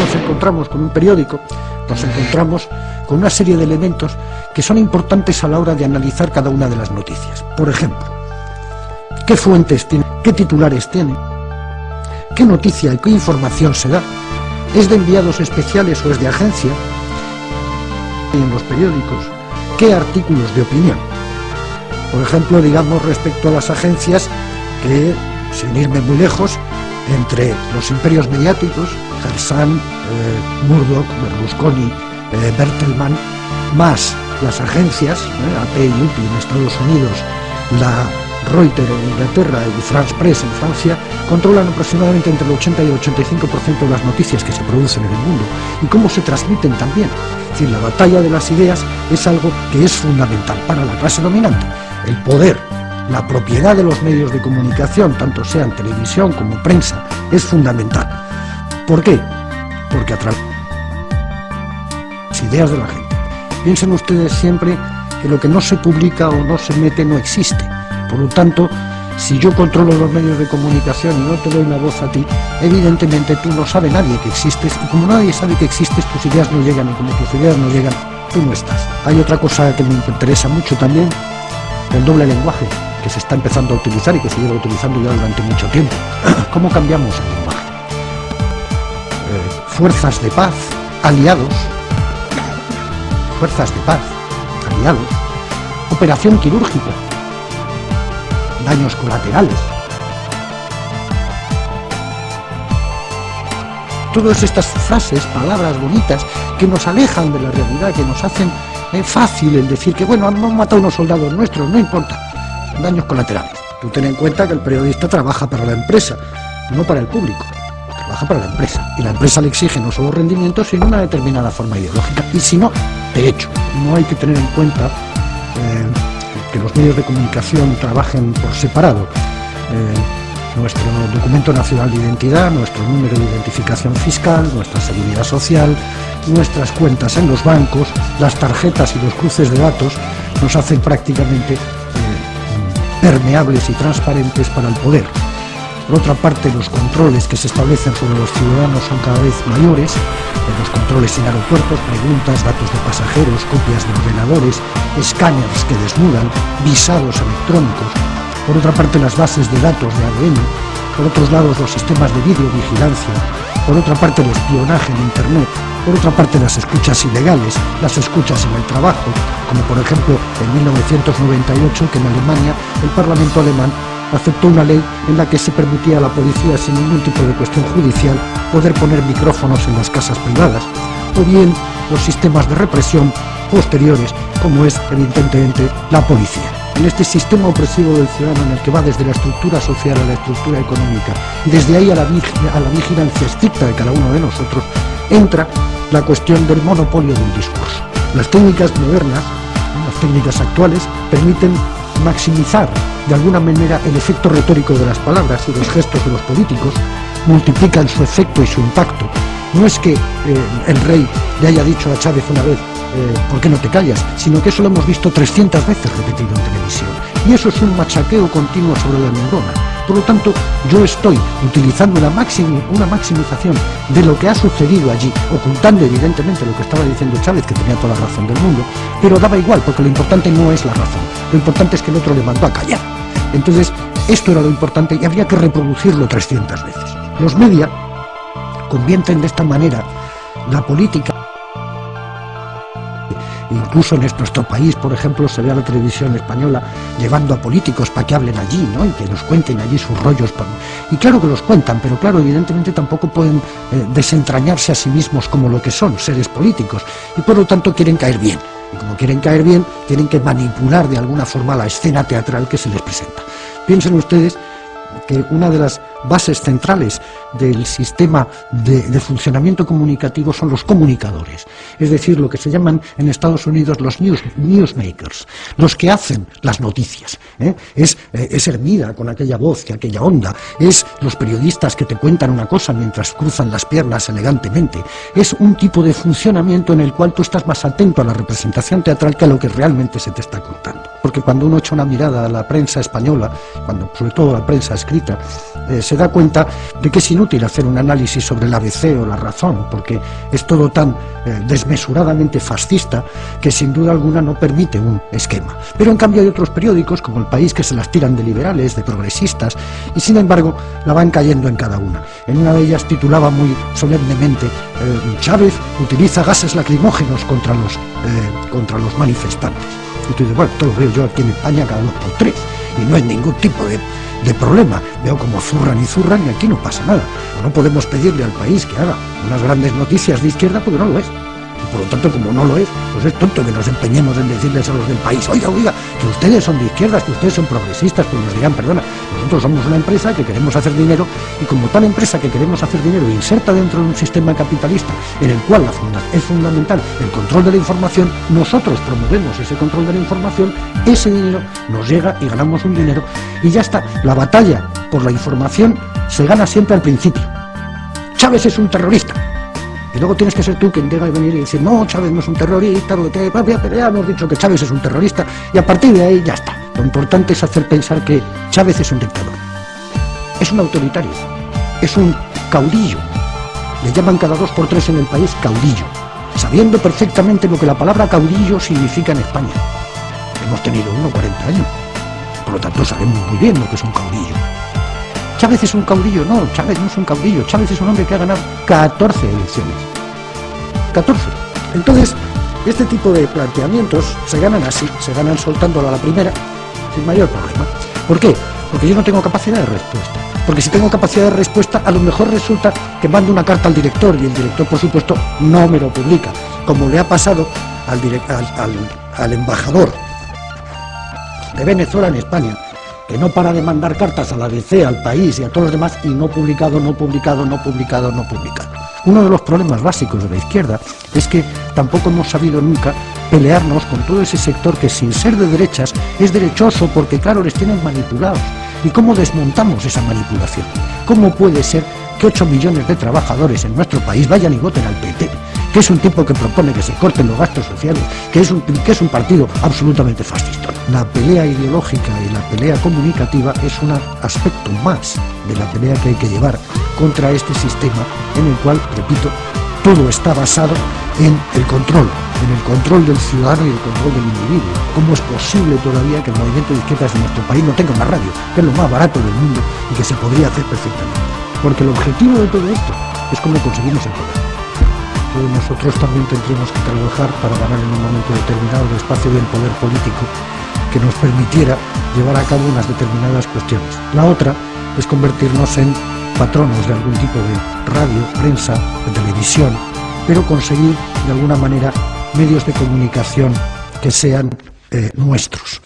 nos encontramos con un periódico, nos encontramos con una serie de elementos que son importantes a la hora de analizar cada una de las noticias. Por ejemplo, qué fuentes tiene, qué titulares tiene, qué noticia y qué información se da, es de enviados especiales o es de agencia, en los periódicos, qué artículos de opinión. Por ejemplo, digamos respecto a las agencias que, sin irme muy lejos, entre los imperios mediáticos, Gersan, eh, Murdoch, Berlusconi, eh, Bertelmann, más las agencias, eh, AP y UPI en Estados Unidos, la Reuters en Inglaterra y France Press en Francia, controlan aproximadamente entre el 80 y el 85% de las noticias que se producen en el mundo y cómo se transmiten también. Es decir, la batalla de las ideas es algo que es fundamental para la clase dominante. El poder, la propiedad de los medios de comunicación, tanto sean televisión como prensa, es fundamental. ¿Por qué? Porque a través las ideas de la gente. Piensen ustedes siempre que lo que no se publica o no se mete no existe. Por lo tanto, si yo controlo los medios de comunicación y no te doy la voz a ti, evidentemente tú no sabes nadie que existes y como nadie sabe que existes, tus ideas no llegan y como tus ideas no llegan, tú no estás. Hay otra cosa que me interesa mucho también, el doble lenguaje, que se está empezando a utilizar y que se lleva utilizando ya durante mucho tiempo. ¿Cómo cambiamos el lenguaje? Eh, fuerzas de paz, aliados, fuerzas de paz, aliados, operación quirúrgica, daños colaterales. Todas estas frases, palabras bonitas, que nos alejan de la realidad, que nos hacen eh, fácil el decir que, bueno, han matado unos soldados nuestros, no importa, daños colaterales. Tú ten en cuenta que el periodista trabaja para la empresa, no para el público, trabaja para la empresa. Y la empresa le exige no solo rendimientos, sino una determinada forma ideológica. Y si no, de hecho, no hay que tener en cuenta eh, que los medios de comunicación trabajen por separado. Eh, nuestro documento nacional de identidad, nuestro número de identificación fiscal, nuestra seguridad social, nuestras cuentas en los bancos, las tarjetas y los cruces de datos nos hacen prácticamente permeables y transparentes para el poder. Por otra parte, los controles que se establecen sobre los ciudadanos son cada vez mayores, los controles en aeropuertos, preguntas, datos de pasajeros, copias de ordenadores, escáneres que desnudan, visados electrónicos, por otra parte las bases de datos de ADN, por otros lados los sistemas de videovigilancia, por otra parte el espionaje en Internet, por otra parte las escuchas ilegales, las escuchas en el trabajo, como por ejemplo en 1998 que en Alemania el Parlamento alemán aceptó una ley en la que se permitía a la policía, sin ningún tipo de cuestión judicial, poder poner micrófonos en las casas privadas, o bien los sistemas de represión posteriores, como es evidentemente la policía. En este sistema opresivo del ciudadano en el que va desde la estructura social a la estructura económica y desde ahí a la, a la vigilancia estricta de cada uno de nosotros, entra la cuestión del monopolio del discurso. Las técnicas modernas, las técnicas actuales, permiten maximizar de alguna manera el efecto retórico de las palabras y los gestos de los políticos, multiplican su efecto y su impacto. No es que eh, el rey le haya dicho a Chávez una vez, eh, ¿por qué no te callas?, sino que eso lo hemos visto 300 veces repetido en televisión. Y eso es un machaqueo continuo sobre la neurona. Por lo tanto, yo estoy utilizando una, una maximización de lo que ha sucedido allí, ocultando evidentemente lo que estaba diciendo Chávez, que tenía toda la razón del mundo, pero daba igual, porque lo importante no es la razón, lo importante es que el otro le mandó a callar. Entonces, esto era lo importante y habría que reproducirlo 300 veces. Los media convierten de esta manera la política incluso en nuestro país, por ejemplo, se ve a la televisión española llevando a políticos para que hablen allí, ¿no? Y que nos cuenten allí sus rollos. Y claro que los cuentan, pero claro, evidentemente tampoco pueden eh, desentrañarse a sí mismos como lo que son, seres políticos. Y por lo tanto quieren caer bien. Y como quieren caer bien, tienen que manipular de alguna forma la escena teatral que se les presenta. Piensen ustedes que una de las bases centrales del sistema de, funcionamiento comunicativo son los comunicadores, es decir, lo que se llaman en Estados Unidos los news, newsmakers, los que hacen las noticias. ¿eh? Es, eh, es Hermida con aquella voz y aquella onda, es los periodistas que te cuentan una cosa mientras cruzan las piernas elegantemente, es un tipo de funcionamiento en el cual tú estás más atento a la representación teatral que a lo que realmente se te está contando. Porque cuando uno echa una mirada a la prensa española, cuando sobre todo la prensa escrita, eh, se da cuenta de que es inútil hacer un análisis sobre el ABC o la razón, porque es todo tan eh, desmesuradamente fascista que sin duda alguna no permite un esquema. Pero en cambio hay otros periódicos, como El País, que se las tiran de liberales, de progresistas, y sin embargo la van cayendo en cada una. En una de ellas titulaba muy solemnemente eh, Chávez utiliza gases lacrimógenos contra los, contra los manifestantes. Y tú dices, bueno, lo veo yo aquí en España cada dos por tres, y no hay ningún tipo de de problema. Veo como zurran y zurran y aquí no pasa nada. No podemos pedirle al país que haga unas grandes noticias de izquierda porque no lo es por lo tanto, como no lo es, pues es tonto que nos empeñemos en decirles a los del país, oiga, oiga, que ustedes son de izquierdas, que ustedes son progresistas, pues nos dirán, perdona, nosotros somos una empresa que queremos hacer dinero y como tal empresa que queremos hacer dinero inserta dentro de un sistema capitalista en el cual es fundamental el control de la información, nosotros promovemos ese control de la información, ese dinero nos llega y ganamos un dinero y ya está. La batalla por la información se gana siempre al principio. Chávez es un terrorista. Y luego tienes que ser tú quien tenga que venir y decir, no, Chávez no es un terrorista, lo que pero ya hemos dicho que Chávez es un terrorista, y a partir de ahí ya está. Lo importante es hacer pensar que Chávez es un dictador, es un autoritario, es un caudillo. Le llaman cada dos por tres en el país caudillo, sabiendo perfectamente lo que la palabra caudillo significa en España. Hemos tenido uno 40 años, por lo tanto sabemos muy bien lo que es un caudillo. Chávez es un caudillo, no, Chávez no es un caudillo, Chávez es un hombre que ha ganado 14 elecciones. 14. Entonces, este tipo de planteamientos se ganan así, se ganan soltándolo a la primera, sin mayor problema. ¿Por qué? Porque yo no tengo capacidad de respuesta. Porque si tengo capacidad de respuesta, a lo mejor resulta que mando una carta al director y el director, por supuesto, no me lo publica, como le ha pasado al, embajador de Venezuela en España, que no para de mandar cartas a la DC, al país y a todos los demás, y no publicado, no publicado, no publicado, no publicado. Uno de los problemas básicos de la izquierda es que tampoco hemos sabido nunca pelearnos con todo ese sector que sin ser de derechas es derechoso porque claro les tienen manipulados. ¿Y cómo desmontamos esa manipulación? ¿Cómo puede ser que 8 millones de trabajadores en nuestro país vayan y voten al PT? que es un tipo que propone que se corten los gastos sociales, que es un, que es un partido absolutamente fascista. La pelea ideológica y la pelea comunicativa es un aspecto más de la pelea que hay que llevar contra este sistema en el cual, repito, todo está basado en el control, en el control del ciudadano y el control del individuo. ¿Cómo es posible todavía que el movimiento de izquierdas de nuestro país no tenga una radio, que es lo más barato del mundo y que se podría hacer perfectamente? Porque el objetivo de todo esto es cómo conseguimos el poder nosotros también tendríamos que trabajar para ganar en un momento determinado el espacio del poder político que nos permitiera llevar a cabo unas determinadas cuestiones. La otra es convertirnos en patronos de algún tipo de radio, prensa, de televisión, pero conseguir de alguna manera medios de comunicación que sean eh, nuestros.